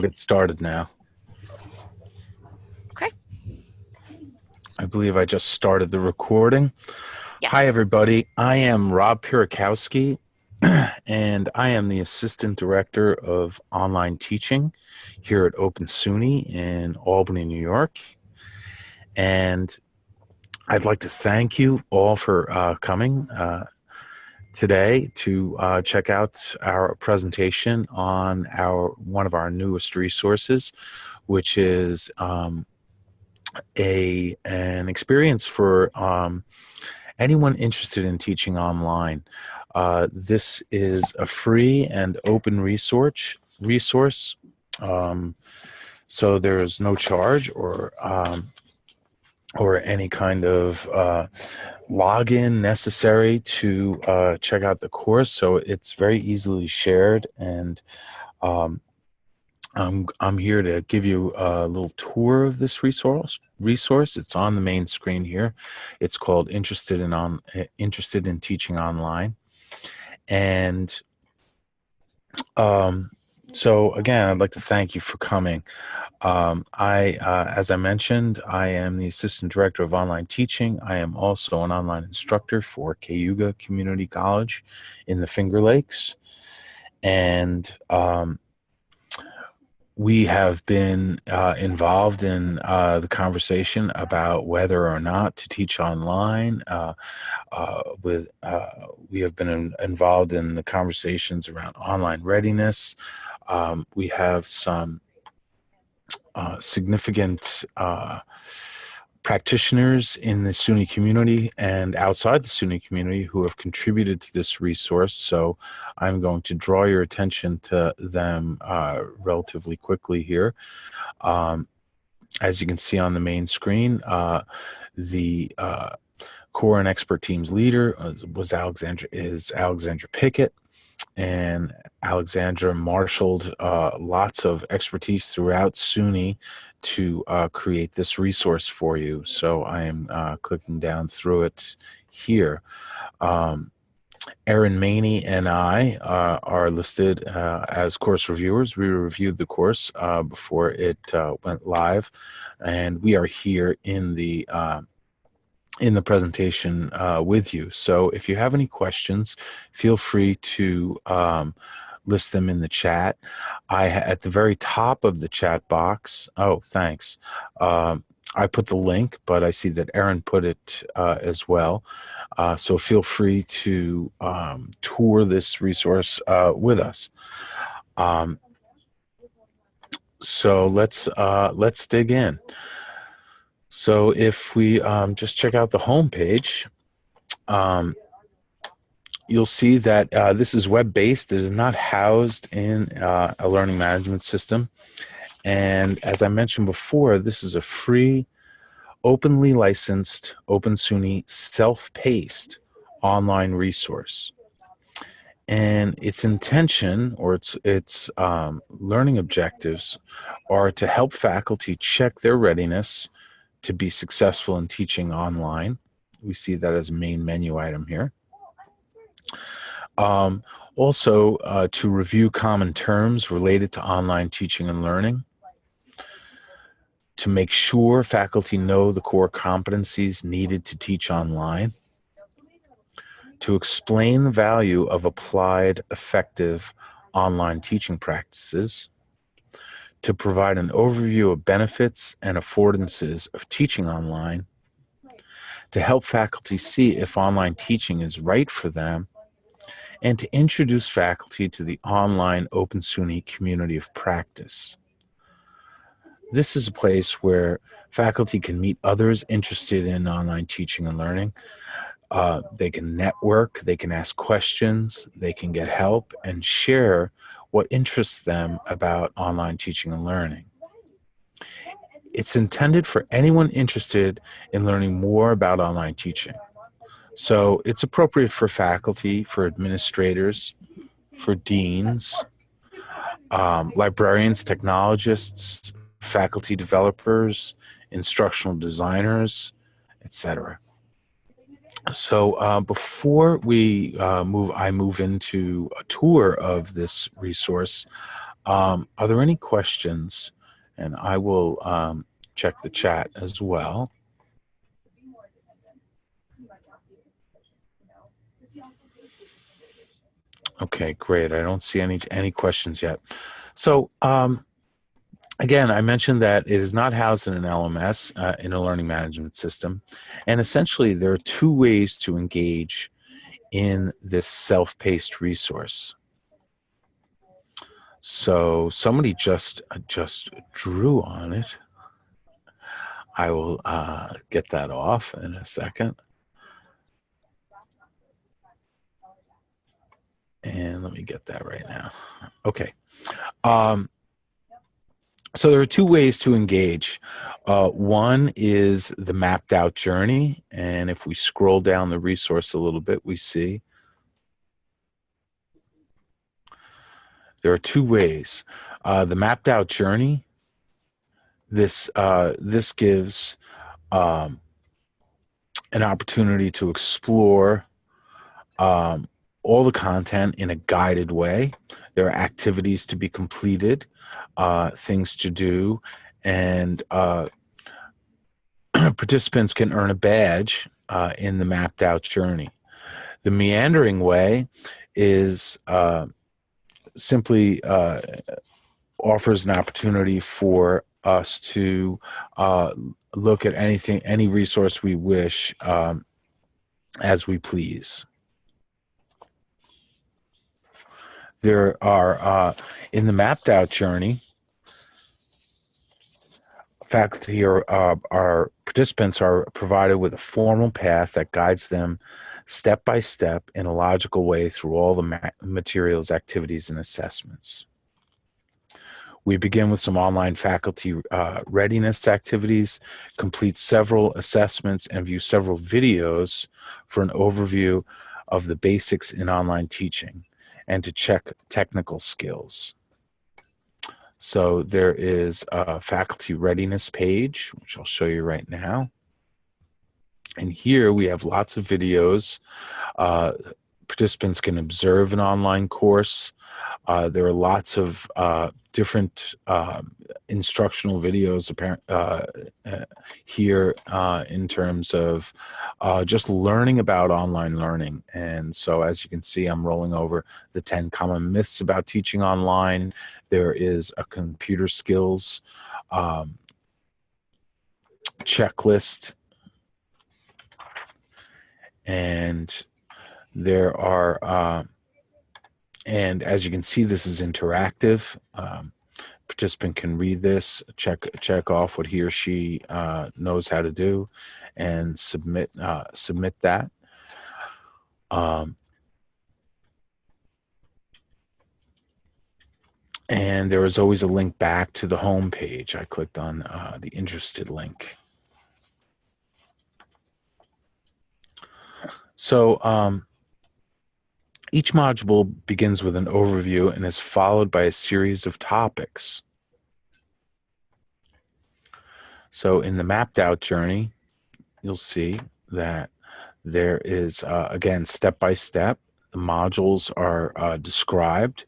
get started now. Okay. I believe I just started the recording. Yes. Hi, everybody. I am Rob Piorkowski, and I am the Assistant Director of Online Teaching here at Open SUNY in Albany, New York. And I'd like to thank you all for uh, coming. Uh, today to uh, check out our presentation on our one of our newest resources, which is um, a an experience for um, anyone interested in teaching online. Uh, this is a free and open resource resource. Um, so there's no charge or um, or any kind of uh, login necessary to uh, check out the course. So it's very easily shared and um, I'm, I'm here to give you a little tour of this resource. Resource. It's on the main screen here. It's called Interested in on Interested in Teaching Online, and um, so again, I'd like to thank you for coming. Um, I, uh, as I mentioned, I am the Assistant Director of Online Teaching. I am also an online instructor for Cayuga Community College in the Finger Lakes. And um, we have been uh, involved in uh, the conversation about whether or not to teach online. Uh, uh with uh, we have been in, involved in the conversations around online readiness. Um, we have some uh, significant uh, practitioners in the SUNY community and outside the SUNY community who have contributed to this resource. So I'm going to draw your attention to them uh, relatively quickly here. Um, as you can see on the main screen, uh, the uh, core and expert team's leader was Alexandra is Alexandra Pickett and Alexandra marshaled uh, lots of expertise throughout SUNY to uh, create this resource for you. So I am uh, clicking down through it here. Um, Erin Maney and I uh, are listed uh, as course reviewers. We reviewed the course uh, before it went live, and we are here in the in the presentation uh, with you. So if you have any questions, feel free to um, list them in the chat. I at the very top of the chat box. Oh, thanks. Um, I put the link, but I see that Erin put it uh, as well. Uh, so feel free to um, tour this resource uh, with us. Um, so let's uh, let's dig in. So if we um, just check out the home page, um, you'll see that uh, this is web-based. It is not housed in uh, a learning management system. And as I mentioned before, this is a free, openly licensed, Open SUNY self-paced online resource. And its intention or its, its um, learning objectives are to help faculty check their readiness to be successful in teaching online. We see that as a main menu item here. Um, also, uh, to review common terms related to online teaching and learning, to make sure faculty know the core competencies needed to teach online, to explain the value of applied, effective online teaching practices, to provide an overview of benefits and affordances of teaching online, to help faculty see if online teaching is right for them, and to introduce faculty to the online Open SUNY community of practice. This is a place where faculty can meet others interested in online teaching and learning. Uh, they can network, they can ask questions, they can get help and share what interests them about online teaching and learning. It's intended for anyone interested in learning more about online teaching. So it's appropriate for faculty, for administrators, for deans, um, librarians, technologists, faculty developers, instructional designers, etc. So uh, before we uh, move, I move into a tour of this resource. Um, are there any questions? And I will um, check the chat as well. Okay, great. I don't see any any questions yet. So um, again, I mentioned that it is not housed in an LMS, uh, in a learning management system. And essentially, there are two ways to engage in this self-paced resource. So somebody just uh, just drew on it. I will uh, get that off in a second. And let me get that right now. Okay. Um, so there are two ways to engage. Uh, one is the mapped out journey. And if we scroll down the resource a little bit, we see there are two ways. Uh, the mapped out journey, this, uh, this gives um, an opportunity to explore um, all the content in a guided way. There are activities to be completed, uh, things to do, and uh, participants can earn a badge uh, in the mapped out journey. The meandering way is uh, simply uh, offers an opportunity for us to uh, look at anything, any resource we wish um, as we please. There are uh, in the mapped out journey faculty or uh, our participants are provided with a formal path that guides them step by step in a logical way through all the materials activities and assessments. We begin with some online faculty uh, readiness activities, complete several assessments, and view several videos for an overview of the basics in online teaching and to check technical skills. So there is a faculty readiness page, which I'll show you right now. And here we have lots of videos. Uh, participants can observe an online course. Uh, there are lots of uh, different uh, instructional videos apparent uh, uh, here uh, in terms of uh, just learning about online learning. And so as you can see, I'm rolling over the 10 common myths about teaching online. There is a computer skills um, checklist. And there are uh, and as you can see, this is interactive. Um, participant can read this, check check off what he or she uh, knows how to do, and submit uh, submit that. Um, and there is always a link back to the home page. I clicked on uh, the interested link. So um, each module begins with an overview and is followed by a series of topics. So in the mapped out journey, you'll see that there is, uh, again, step by step. The modules are uh, described,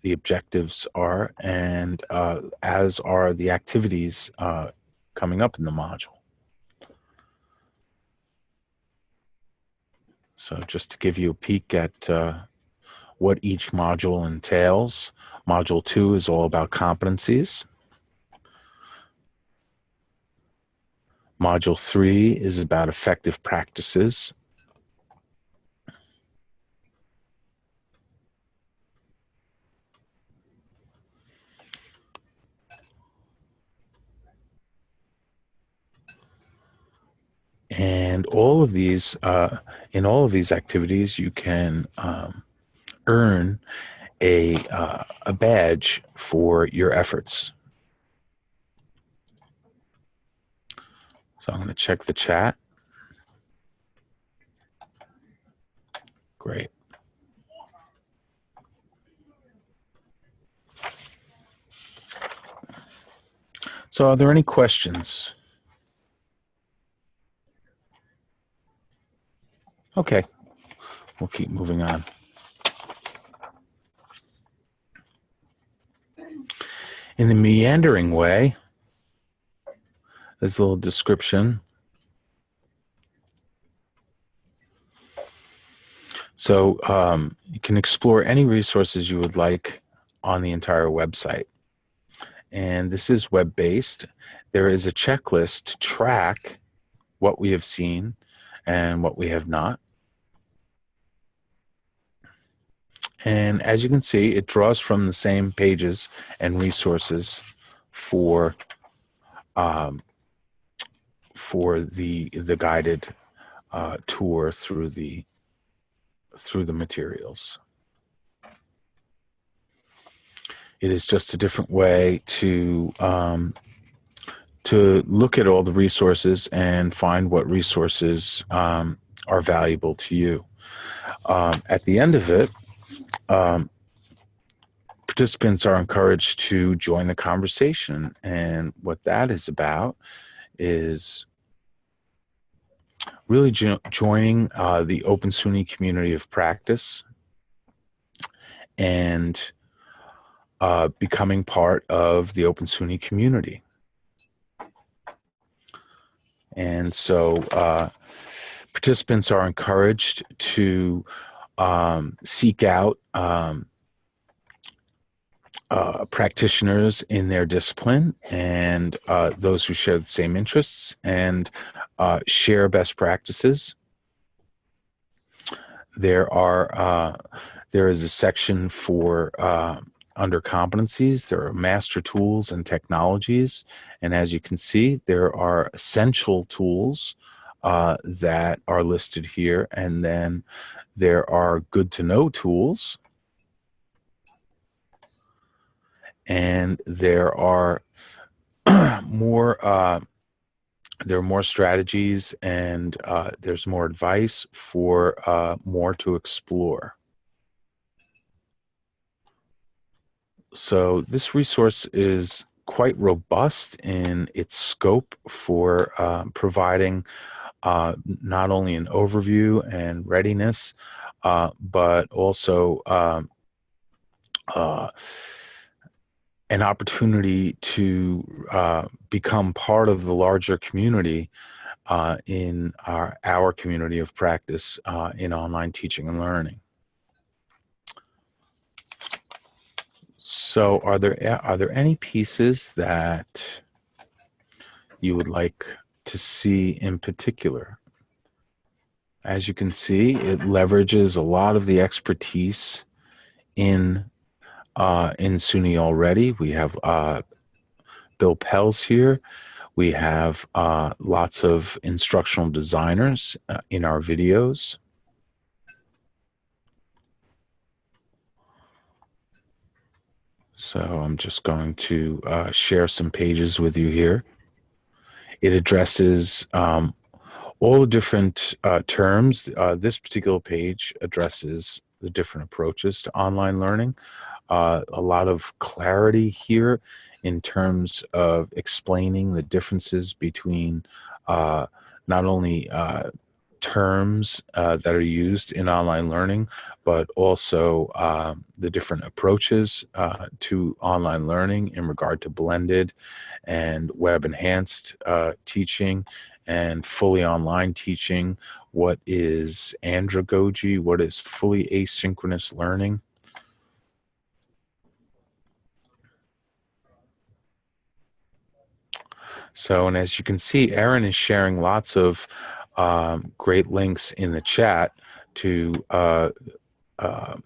the objectives are, and uh, as are the activities uh, coming up in the module. So just to give you a peek at uh, what each module entails, module two is all about competencies. Module three is about effective practices. And all of these, uh, in all of these activities, you can um, earn a, uh, a badge for your efforts. So I'm going to check the chat. Great. So are there any questions? Okay, we'll keep moving on. In the meandering way, there's a little description. So um, you can explore any resources you would like on the entire website. And this is web-based. There is a checklist to track what we have seen and what we have not. And as you can see, it draws from the same pages and resources for um, for the the guided uh, tour through the through the materials. It is just a different way to um, to look at all the resources and find what resources um, are valuable to you. Um, at the end of it, um, participants are encouraged to join the conversation. And what that is about is really jo joining uh, the Open SUNY community of practice and uh, becoming part of the Open SUNY community. And so uh, participants are encouraged to um, seek out um, uh, practitioners in their discipline and uh, those who share the same interests and uh, share best practices. There are uh, there is a section for uh, under competencies. There are master tools and technologies, and as you can see, there are essential tools uh, that are listed here, and then there are good to know tools. And there are more uh, there are more strategies and uh, there's more advice for uh, more to explore. So this resource is quite robust in its scope for uh, providing uh, not only an overview and readiness, uh, but also um, uh, an opportunity to uh, become part of the larger community uh, in our, our community of practice uh, in online teaching and learning. So are there, are there any pieces that you would like to see in particular. As you can see, it leverages a lot of the expertise in uh, in SUNY already. We have uh, Bill Pelz here. We have uh, lots of instructional designers uh, in our videos. So I'm just going to uh, share some pages with you here. It addresses um, all the different uh, terms. Uh, this particular page addresses the different approaches to online learning. Uh, a lot of clarity here in terms of explaining the differences between uh, not only uh, terms uh, that are used in online learning, but also um, the different approaches uh, to online learning in regard to blended and web enhanced uh, teaching and fully online teaching. What is andragogy? What is fully asynchronous learning? So, and as you can see, Erin is sharing lots of um, great links in the chat to uh, uh,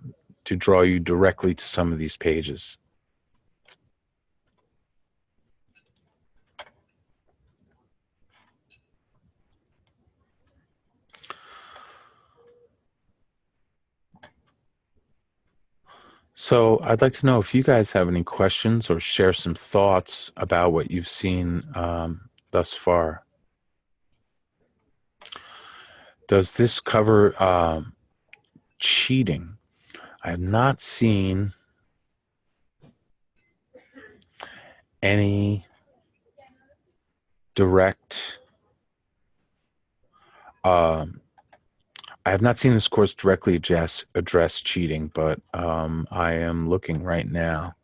to draw you directly to some of these pages. So I'd like to know if you guys have any questions or share some thoughts about what you've seen um, thus far. Does this cover um, cheating? I have not seen any direct um, I have not seen this course directly address, address cheating, but um, I am looking right now.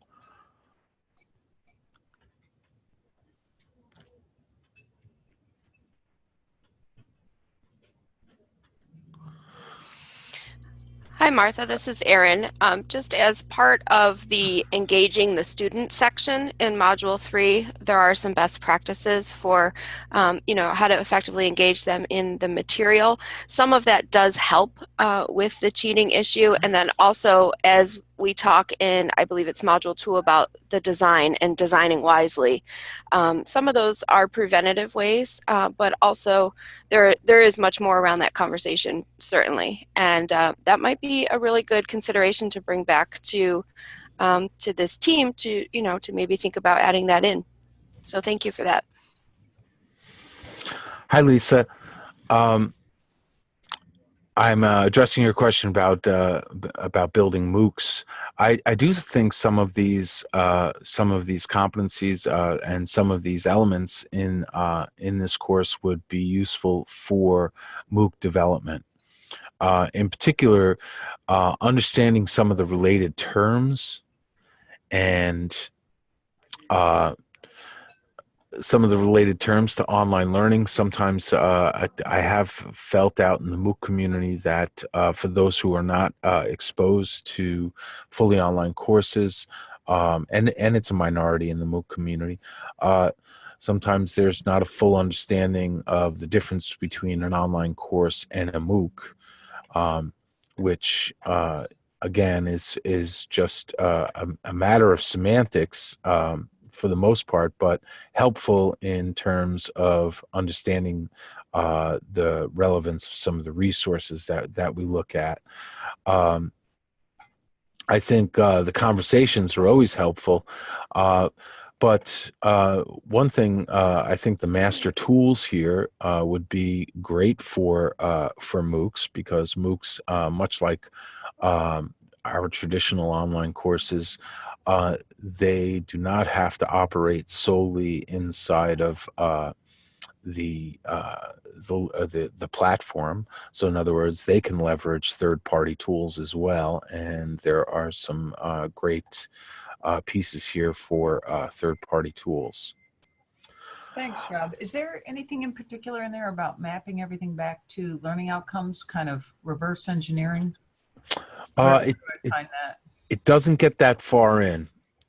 Hi, Martha. This is Erin. Um, just as part of the engaging the student section in Module 3, there are some best practices for, um, you know, how to effectively engage them in the material. Some of that does help uh, with the cheating issue. And then also as we talk in, I believe it's module two about the design and designing wisely. Um, some of those are preventative ways, uh, but also there, there is much more around that conversation, certainly. And uh, that might be a really good consideration to bring back to, um, to this team to, you know, to maybe think about adding that in. So thank you for that. Hi, Lisa. Um, I'm uh, addressing your question about uh, about building MOOCs. I, I do think some of these uh, some of these competencies uh, and some of these elements in uh, in this course would be useful for MOOC development. Uh, in particular, understanding some of the related terms and some of the related terms to online learning. Sometimes uh, I, I, have felt out in the MOOC community that uh, for those who are not uh, exposed to fully online courses, um, and, and it's a minority in the MOOC community, uh, sometimes there's not a full understanding of the difference between an online course and a MOOC, um, which uh, again is is just uh, a, a, matter of semantics um, for the most part, but helpful in terms of understanding uh, the relevance of some of the resources that, that we look at. Um, I think uh, the conversations are always helpful. Uh, but uh, one thing uh, I think the master tools here uh, would be great for uh, for MOOCs because MOOCs, much like um, our traditional online courses, uh, they do not have to operate solely inside of uh, the, uh, the, uh, the, the platform. So in other words, they can leverage third-party tools as well, and there are some uh, great uh, pieces here for third-party tools. Thanks, Rob. Is there anything in particular in there about mapping everything back to learning outcomes, kind of reverse engineering? Uh, it, it, it doesn't get that far in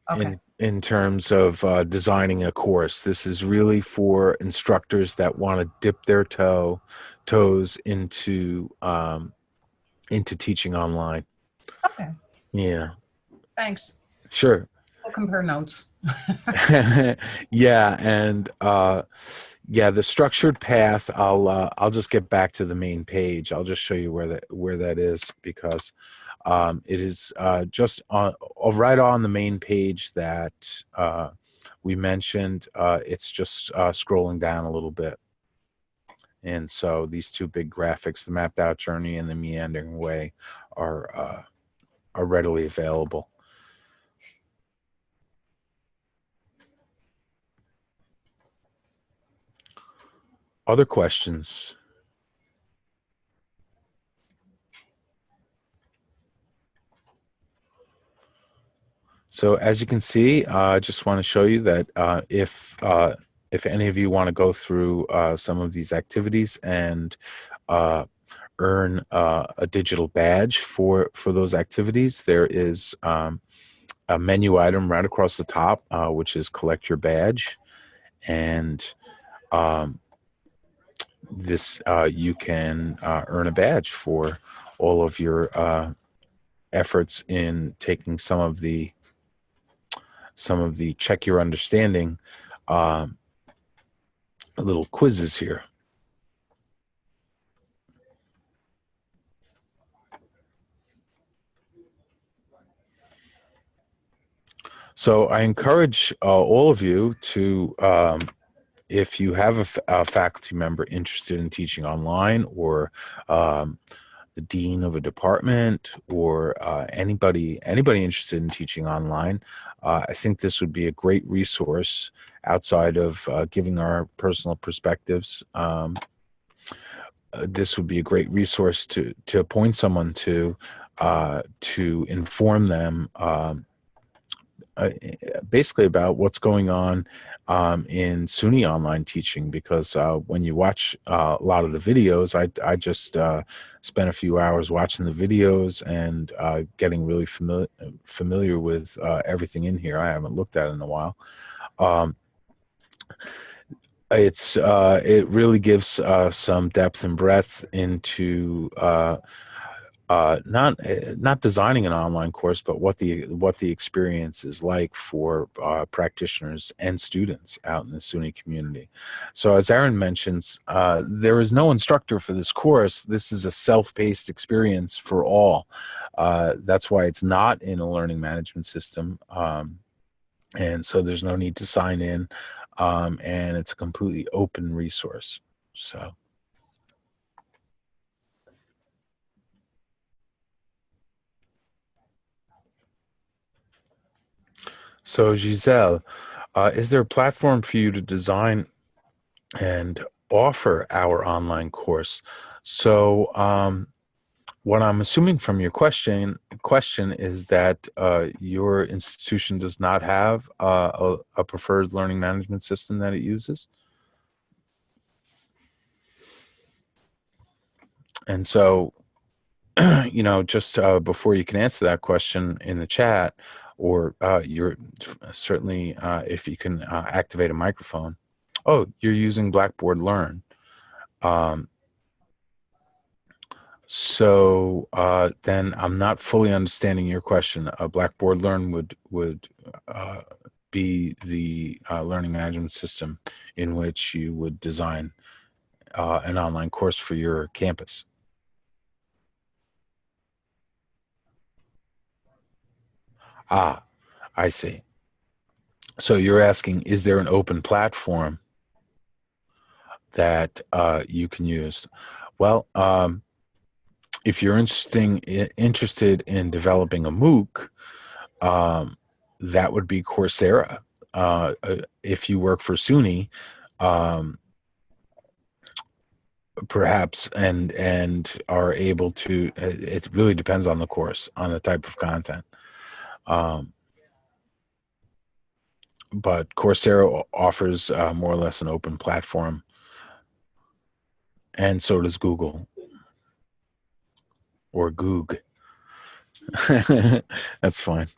okay. in in terms of uh, designing a course. This is really for instructors that want to dip their toe toes into um, into teaching online. Okay. Yeah. Thanks. Sure. We'll compare notes. yeah, and uh, yeah, the structured path. I'll uh, I'll just get back to the main page. I'll just show you where that where that is because um, it is uh, just on, right on the main page that uh, we mentioned. Uh, it's just uh, scrolling down a little bit. And so these two big graphics, the mapped out journey and the meandering way are, uh, are readily available. Other questions? So as you can see, uh, I just want to show you that uh, if uh, if any of you want to go through uh, some of these activities and uh, earn uh, a digital badge for for those activities, there is um, a menu item right across the top, which is collect your badge, and um, this you can earn a badge for all of your efforts in taking some of the some of the check your understanding uh, little quizzes here. So I encourage uh, all of you to, um, if you have a, faculty member interested in teaching online or um, the dean of a department or uh, anybody anybody interested in teaching online, uh, I think this would be a great resource outside of uh, giving our personal perspectives. Um, uh, this would be a great resource to to appoint someone to uh, to inform them um, uh, basically about what's going on um, in SUNY online teaching because uh, when you watch uh, a lot of the videos, I, I just uh, spent a few hours watching the videos and uh, getting really familiar familiar with uh, everything in here. I haven't looked at it in a while. Um, it's it really gives some depth and breadth into uh, not eh, not designing an online course, but what the what the experience is like for uh, practitioners and students out in the SUNY community. So as Erin mentions, uh, there is no instructor for this course. This is a self-paced experience for all. Uh, that's why it's not in a learning management system. Um, and so there's no need to sign in um, and it's a completely open resource. So. So Giselle, uh, is there a platform for you to design and offer our online course? So um, what I'm assuming from your question question is that uh, your institution does not have uh, a, a preferred learning management system that it uses. And so, you know, just uh, before you can answer that question in the chat, or uh, you're certainly uh, if you can uh, activate a microphone. Oh, you're using Blackboard Learn. Um, so uh, then I'm not fully understanding your question. Blackboard Learn would would uh, be the uh, learning management system in which you would design an online course for your campus. Ah, I see. So you're asking, is there an open platform that uh, you can use? Well, um, if you're interesting, interested in developing a MOOC, um, that would be Coursera. Uh, uh if you work for SUNY, um, perhaps and and are able to it really depends on the course on the type of content um, but Coursera offers uh, more or less an open platform, and so does Google or Goog. That's fine.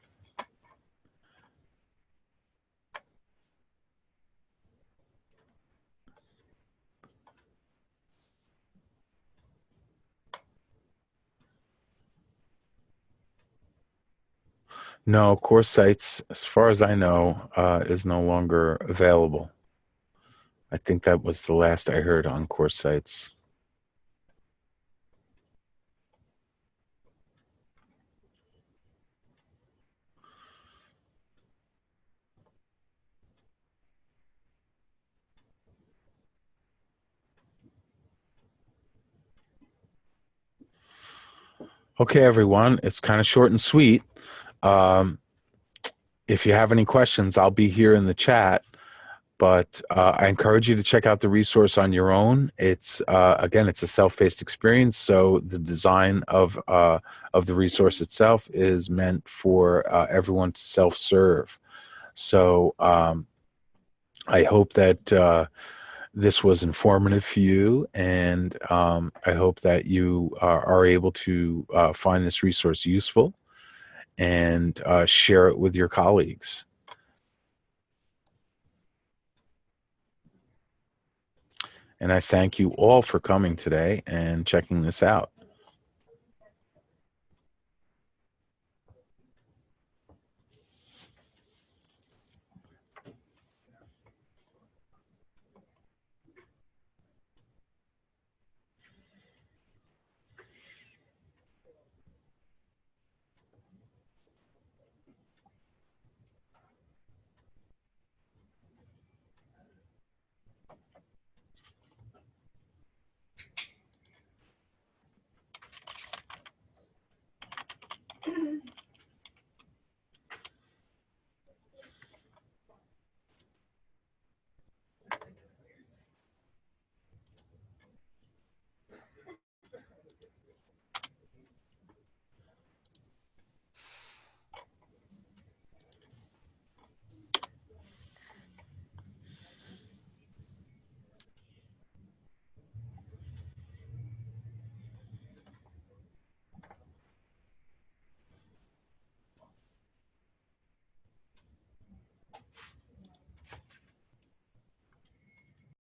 No, course sites, as far as I know, uh, is no longer available. I think that was the last I heard on course sites. Okay, everyone, it's kind of short and sweet. Um, if you have any questions, I'll be here in the chat. But uh, I encourage you to check out the resource on your own. It's uh, again, it's a self-paced experience, so the design of uh, of the resource itself is meant for uh, everyone to self-serve. So um, I hope that uh, this was informative for you, and um, I hope that you are, are able to uh, find this resource useful and uh, share it with your colleagues. And I thank you all for coming today and checking this out.